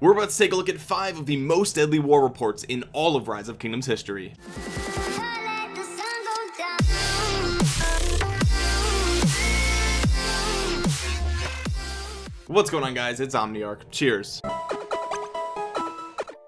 we're about to take a look at five of the most deadly war reports in all of rise of kingdoms history. What's going on guys? It's omniarch. Cheers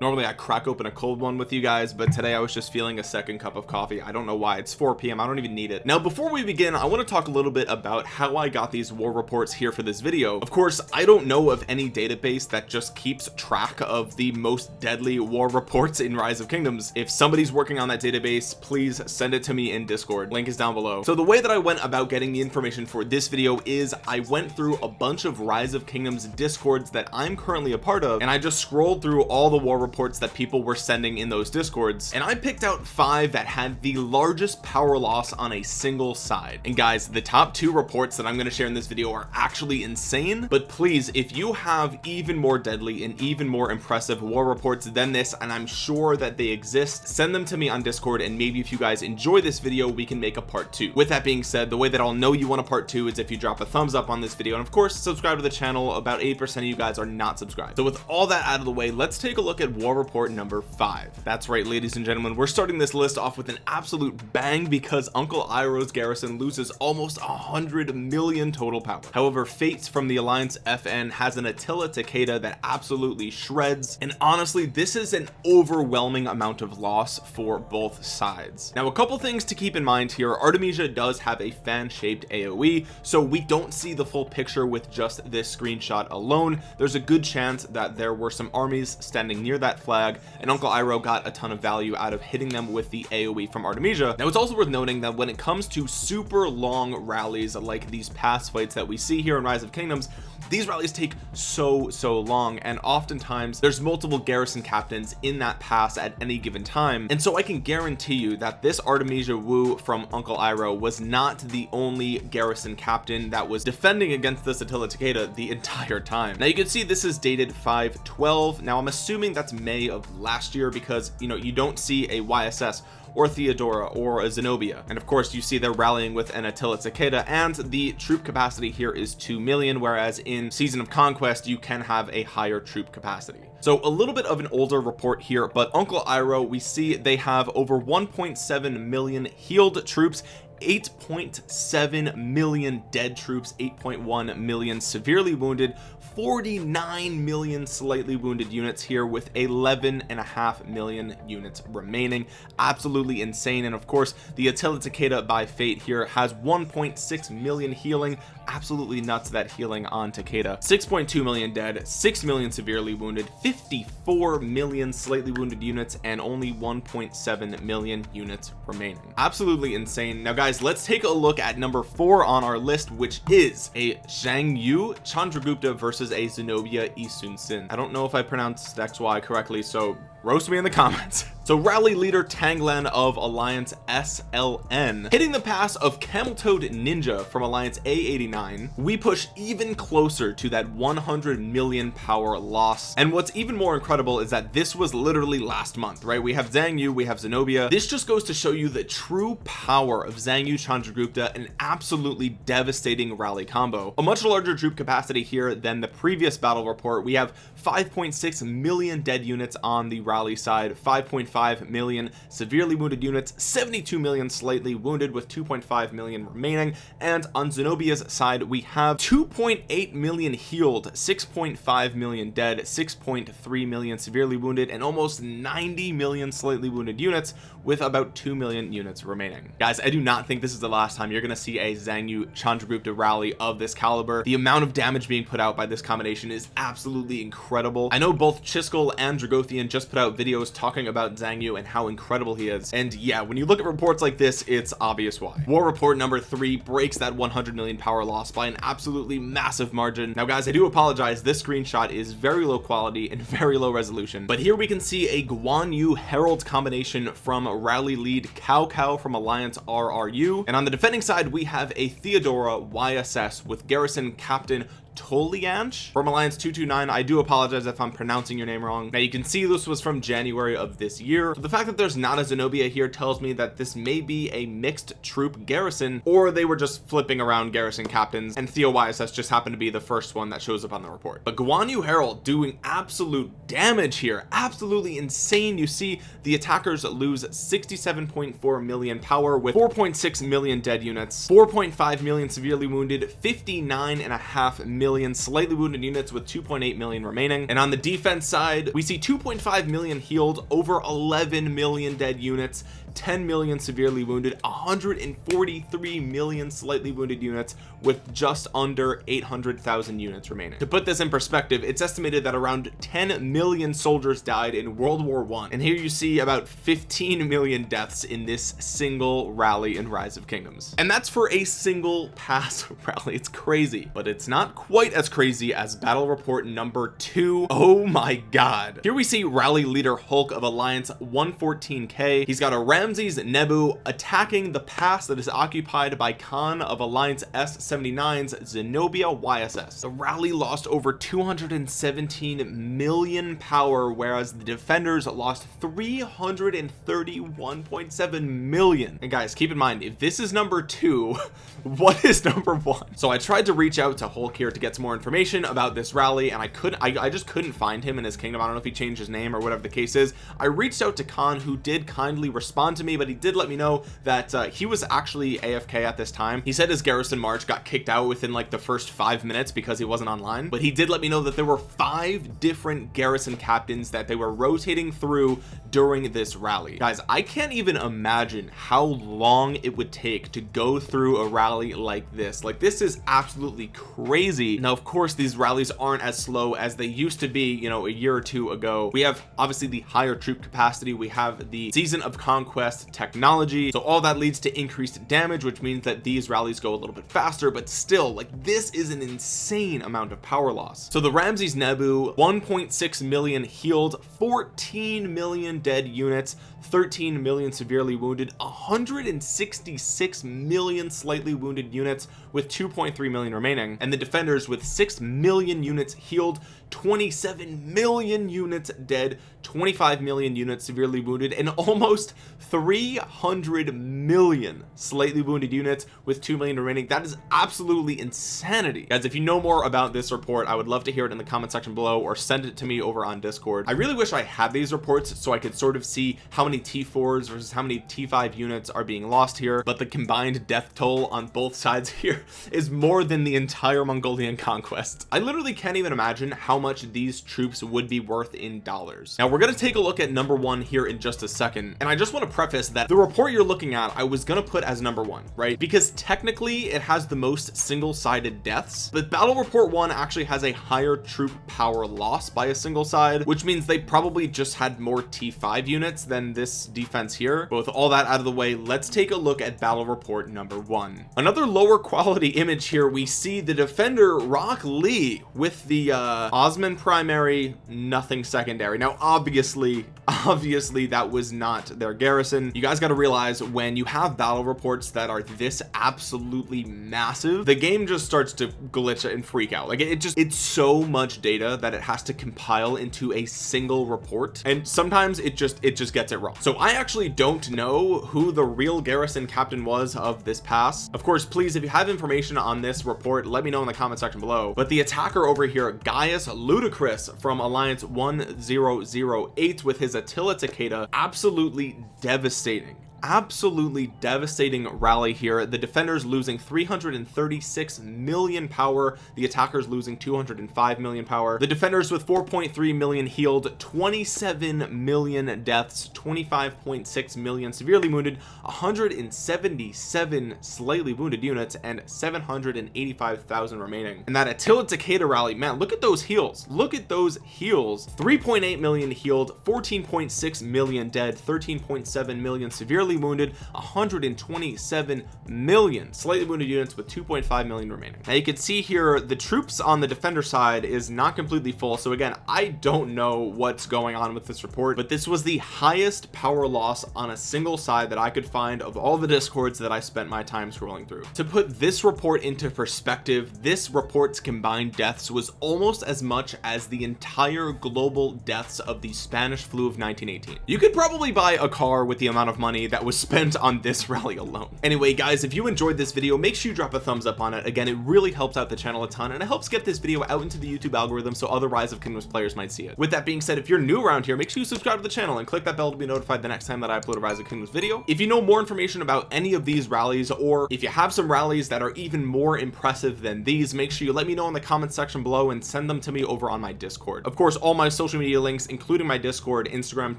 normally I crack open a cold one with you guys but today I was just feeling a second cup of coffee. I don't know why. It's 4 p.m. I don't even need it. Now before we begin I want to talk a little bit about how I got these war reports here for this video. Of course I don't know of any database that just keeps track of the most deadly war reports in rise of kingdoms. If somebody's working on that database please send it to me in discord. Link is down below. So the way that I went about getting the information for this video is I went through a bunch of rise of kingdoms discords that I'm currently a part of and I just scrolled through all the war reports that people were sending in those discords and I picked out five that had the largest power loss on a single side. And guys the top two reports that I'm going to share in this video are actually insane but please if you have even more deadly and even more impressive war reports than this and I'm sure that they exist send them to me on discord and maybe if you guys enjoy this video we can make a part two. With that being said the way that I'll know you want a part two is if you drop a thumbs up on this video and of course subscribe to the channel. About 8% of you guys are not subscribed. So with all that out of the way let's take a look at war report number five. That's right ladies and gentlemen we're starting this list off with an absolute bang because uncle Iroh's garrison loses almost a hundred million total power. However fates from the alliance fn has an attila takeda that absolutely shreds and honestly this is an overwhelming amount of loss for both sides. Now a couple things to keep in mind here. Artemisia does have a fan-shaped aoe so we don't see the full picture with just this screenshot alone. There's a good chance that there were some armies standing near that flag and uncle Iroh got a ton of value out of hitting them with the aoe from artemisia. Now it's also worth noting that when it comes to super long rallies like these past fights that we see here in rise of kingdoms these rallies take so so long and oftentimes there's multiple garrison captains in that pass at any given time. And so I can guarantee you that this Artemisia Wu from Uncle Iroh was not the only garrison captain that was defending against this Attila Takeda the entire time. Now you can see this is dated 512 now I'm assuming that's May of last year because you know you don't see a YSS or Theodora or a Zenobia. And of course you see they're rallying with an Attila Takeda and the troop capacity here is 2 million whereas in season of conquest you can have a higher troop capacity. So a little bit of an older report here but uncle Iroh we see they have over 1.7 million healed troops 8.7 million dead troops 8.1 million severely wounded 49 million slightly wounded units here with 11 and a half million units remaining. Absolutely insane. And of course the Attila Takeda by fate here has 1.6 million healing. Absolutely nuts that healing on Takeda. 6.2 million dead 6 million severely wounded 54 million slightly wounded units and only 1.7 million units remaining. Absolutely insane. Now guys let's take a look at number four on our list which is a Zhang Yu Chandragupta versus a Zenobia Isun Sin I don't know if I pronounced XY correctly so roast me in the comments. So rally leader Tanglan of Alliance SLN hitting the pass of Camel Toed Ninja from Alliance A89 we push even closer to that 100 million power loss. And what's even more incredible is that this was literally last month right? We have Zhang Yu we have Zenobia. This just goes to show you the true power of Zhang Yu Chandragupta an absolutely devastating rally combo. A much larger troop capacity here than the previous battle report. We have 5.6 million dead units on the rally side 5.5 million severely wounded units 72 million slightly wounded with 2.5 million remaining. And on Zenobia's side we have 2.8 million healed 6.5 million dead 6.3 million severely wounded and almost 90 million slightly wounded units with about 2 million units remaining. Guys I do not think this is the last time you're gonna see a Zhang Yu Chandragupta rally of this caliber. The amount of damage being put out by this combination is absolutely incredible. I know both Chiskel and Dragothian just put out videos talking about Zhang Yu and how incredible he is. And yeah when you look at reports like this it's obvious why. War report number three breaks that 100 million power loss by an absolutely massive margin. Now guys I do apologize. This screenshot is very low quality and very low resolution. But here we can see a Guan Yu Harald combination from rally lead Cao Cao from Alliance RRU and on the defending side we have a Theodora YSS with garrison captain Tolianch from Alliance 229 I do apologize if I'm pronouncing your name wrong. Now you can see this was from January of this year. So the fact that there's not a Zenobia here tells me that this may be a mixed troop garrison or they were just flipping around garrison captains and Theo YSS just happened to be the first one that shows up on the report. But Guan Yu Harald doing absolute damage here. Absolutely insane. You see the attackers lose 67.4 million power with 4.6 million dead units 4.5 million severely wounded 59 and a half million slightly wounded units with 2.8 million remaining. And on the defense side we see 2.5 million healed over 11 million dead units 10 million severely wounded 143 million slightly wounded units with just under 800,000 units remaining. To put this in perspective it's estimated that around 10 million soldiers died in World War one. And here you see about 15 million deaths in this single rally in rise of kingdoms. And that's for a single pass rally. It's crazy but it's not quite as crazy as battle report number two. Oh my god. Here we see rally leader Hulk of Alliance 114k he's got a Ramses Nebu attacking the pass that is occupied by Khan of Alliance S79's Zenobia YSS the rally lost over 217 million power whereas the defenders lost 331.7 million. And guys keep in mind if this is number two what is number one? So I tried to reach out to Hulk here to get some more information about this rally and I couldn't I, I just couldn't find him in his kingdom. I don't know if he changed his name or whatever the case is. I reached out to Khan who did kindly respond to me but he did let me know that uh, he was actually AFK at this time. He said his garrison march got kicked out within like the first five minutes because he wasn't online but he did let me know that there were five different garrison captains that they were rotating through during this rally. Guys I can't even imagine how long it would take to go through a rally like this. Like this is absolutely crazy now of course these rallies aren't as slow as they used to be you know a year or two ago. We have obviously the higher troop capacity. We have the season of conquest technology. So all that leads to increased damage which means that these rallies go a little bit faster. But still like this is an insane amount of power loss. So the Ramses Nebu 1.6 million healed 14 million dead units 13 million severely wounded 166 million slightly wounded units with 2.3 million remaining. And the defenders with 6 million units healed 27 million units dead 25 million units severely wounded and almost 300 million slightly wounded units with 2 million remaining. That is absolutely insanity. Guys if you know more about this report I would love to hear it in the comment section below or send it to me over on discord. I really wish I had these reports so I could sort of see how many t4s versus how many t5 units are being lost here but the combined death toll on both sides here is more than the entire Mongolian conquest. I literally can't even imagine how much these troops would be worth in dollars. Now we're going to take a look at number one here in just a second and I just want to preface that the report you're looking at I was going to put as number one right? Because technically it has the most single-sided deaths but battle report one actually has a higher troop power loss by a single side which means they probably just had more t5 units than this defense here. Both all that out of the way let's take a look at battle report number one. Another lower quality image here we see the defender Rock Lee with the uh Osman primary nothing secondary. Now obviously obviously that was not their garrison. You guys got to realize when you have battle reports that are this absolutely massive the game just starts to glitch and freak out. Like it just it's so much data that it has to compile into a single report and sometimes it just it just gets it wrong. So I actually don't know who the real garrison captain was of this pass. Of course please if you have information on this report let me know in the comment section below. But the attacker over here Gaius Ludicrous from Alliance 1008 with his Attila Takeda. Absolutely devastating absolutely devastating rally here. The defenders losing 336 million power. The attackers losing 205 million power. The defenders with 4.3 million healed 27 million deaths 25.6 million severely wounded 177 slightly wounded units and 785,000 remaining. And that Attila Takeda rally man look at those heals look at those heals 3.8 million healed 14.6 million dead 13.7 million severely slightly wounded 127 million. Slightly wounded units with 2.5 million remaining. Now you can see here the troops on the defender side is not completely full. So again I don't know what's going on with this report but this was the highest power loss on a single side that I could find of all the discords that I spent my time scrolling through. To put this report into perspective this report's combined deaths was almost as much as the entire global deaths of the Spanish flu of 1918 you could probably buy a car with the amount of money that was spent on this rally alone. Anyway guys if you enjoyed this video make sure you drop a thumbs up on it. Again it really helps out the channel a ton and it helps get this video out into the YouTube algorithm so other rise of kingdoms players might see it. With that being said if you're new around here make sure you subscribe to the channel and click that bell to be notified the next time that I upload a rise of kingdoms video. If you know more information about any of these rallies or if you have some rallies that are even more impressive than these make sure you let me know in the comments section below and send them to me over on my discord. Of course all my social media links including my discord instagram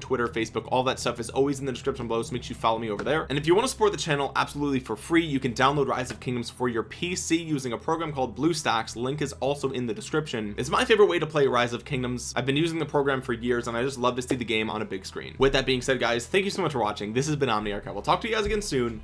twitter facebook all that stuff is always in the description below so make sure you follow me over there. And if you want to support the channel absolutely for free you can download rise of kingdoms for your pc using a program called bluestacks. Link is also in the description. It's my favorite way to play rise of kingdoms. I've been using the program for years and i just love to see the game on a big screen. With that being said guys thank you so much for watching. This has been Omni omniarch. I will talk to you guys again soon